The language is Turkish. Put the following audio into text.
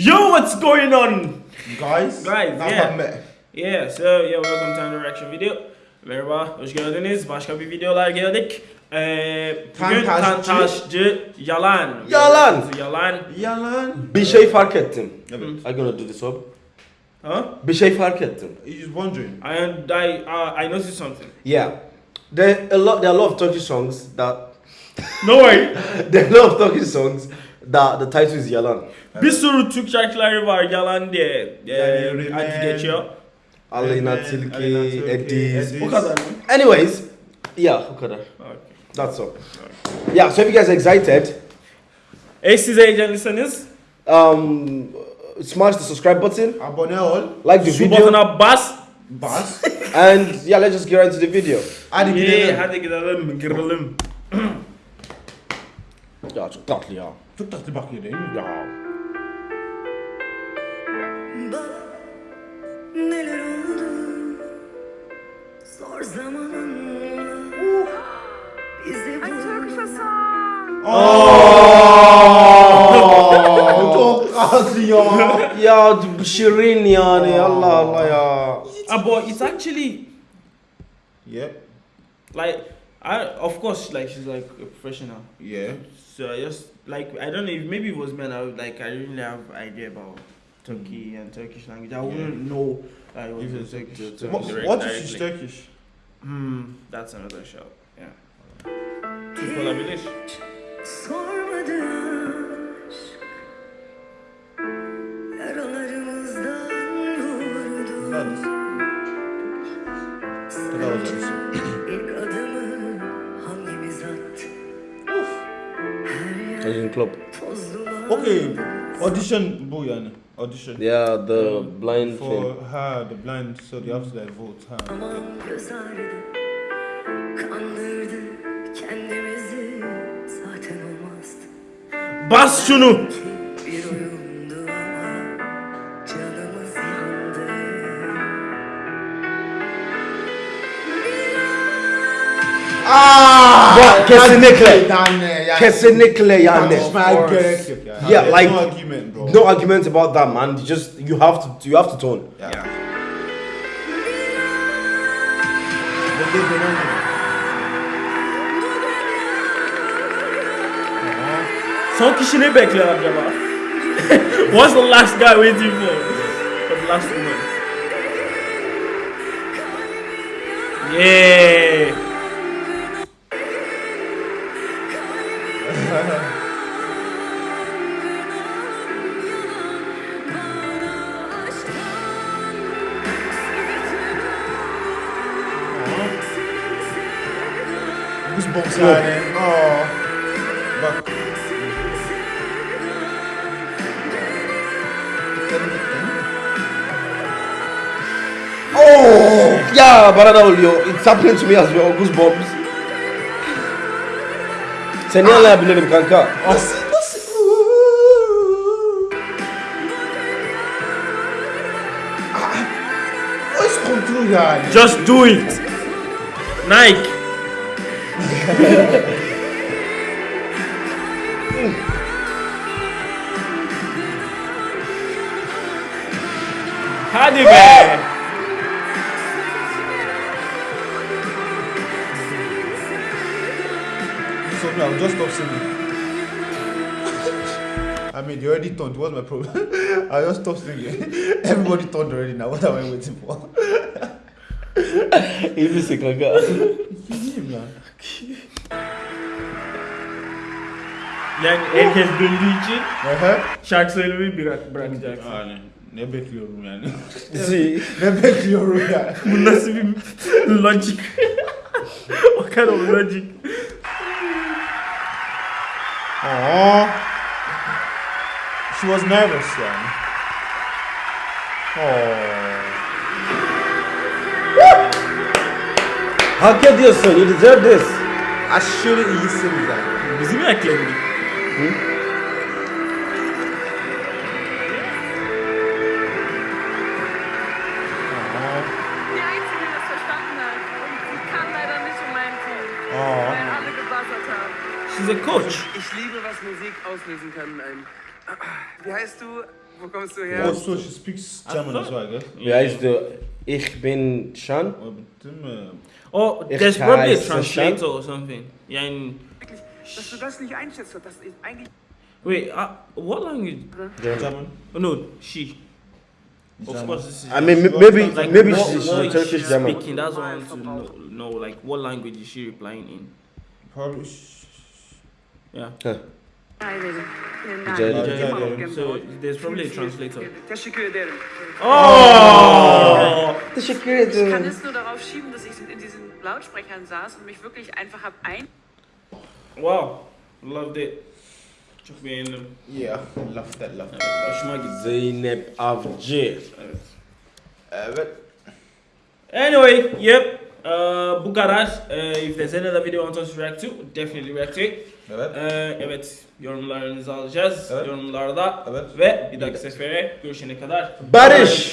Yo, what's going on? Guys, Guys, yeah. Yeah, so yeah, welcome to another reaction video. Merhaba, hoş geldiniz. Başka bir videolar geldik. Ee, bugün Tantaşçı. Tantaşçı Yalan. Yalan. Yalan. Yalan. Bir şey fark ettim. Evet. I'm gonna do this up. Huh? Bir şey fark ettim. He's wondering. I I uh, I noticed something. Yeah. There a lot. There are a lot of Turkish songs that. No way. there are a lot of Turkish songs that the title is Yalan. bir sürü Türk şarkıları var yalan diye e, Yani adı Rimen, geçiyor. Aleyna Tilki. Ediz. Bu kadar mı? Anyways, yeah, o kadar. Okay. That's all. Yeah. So if you guys are excited, E siz heyecanlıysanız um, smash the subscribe button, Abone ol. like the şu video, butona bas. Bas. and yeah, let's just get right into the video. Hadi Yeah, gidelim. hadi gidelim, girelim. Ya çok tatlı ya. Çok tatlı bakıyor değil mi? Ya. Bak neler oldu Zor Bizi Aa, Çok tatlı ya. Ya şirin yani Allah Allah ya. But it's actually Yep. like I of course like she's like a professional. Yeah. So I just like I don't know if maybe it was me and I would like I didn't really have idea about Turkey and Turkish language. I wouldn't know that it was If Turkish. Turkish. Turkish What, direct what if she's Turkish? Hmm, that's another show. Yeah. Türk Club. tozlular Okay. Audition bu yani. Audition. Yeah, the blind For thing. her, the blind, so they have to like vote her. Aman göz ağrıdı Kandırdı kendimizi Zaten olmazdı Bas şunu. Ya, kesinlikle. Yani. Kesinlikle yani. Tartışmaya gerek yok yani. Yeah, like- no argument bro. No argument about that, man. You just you have to you have to tone. Yeah. Yeah. Son kişi ne bekler acaba? What's the last guy waiting for? For the last woman. Yeah. Goosebumps yani. Aa. Bak. Oh, yeah, bana da oluyor. It's happening to me as well. Goosebumps. Seni anlayabilirim kanka. Nasıl? Nasıl? Voice control yani. Just do it. Nike. Hadi be. So now just stop singing. I mean, you already turned. What's my problem? I just stop singing. Everybody turned already now. What am I waiting for? İyi misin kanka? Ya. Yani herkes döndüğü için şarkı söylemeyi bırak, bırakacaksın. Yani ne bekliyorum yani? Ne bekliyorum yani? Bu nasıl bir logic? Kind of logic? Aww. She was nervous yani. Aww. Hak ediyorsun. You deserve this. Aşırı iyisin zaten. Bizi mi ekledin? Die Einzige, die das verstanden hat. Und sie kann leider nicht in meinem Team. Aa. Weil alle gebuzzert haben. She's a coach. Ich liebe, was Musik auslösen kann. Ähm, wie heißt du? wo kommst du her? Oh, so she speaks German as well, gell? Wie heißt du? Ich bin Shan. Oh, man. Oh, Ich there's probably a heiße translator or something. In, Wirklich, dass du das nicht einschätzt, das ist eigentlich wait, uh, what language? German. Oh, no, she. Of German. course, this is. I mean, maybe like, maybe what, she's what is Turkish she German. speaking? That's what I want to know, know. Like, what language is she replying in? Probably. sh- Yeah. Ederim. Rica ederim. noch ederim. So there's probably a translator. Teşekkür ederim. Oh! Teşekkür Ich kann ederim. es nur darauf schieben, dass ich in diesen Lautsprechern saß und mich wirklich einfach habe ein Wow, loved it. Çok beğendim. Yeah, love that, love that. Hoşuma gitti. Zeynep Avcı. Evet. Anyway, yep. Uh, bu kadar. Uh, if there's any other video you want us to react to, definitely react to it. Evet. Uh, evet, yorumlarınızı alacağız. Evet. Yorumlarda. Evet. Ve bir dahaki sefere görüşene kadar. Barış.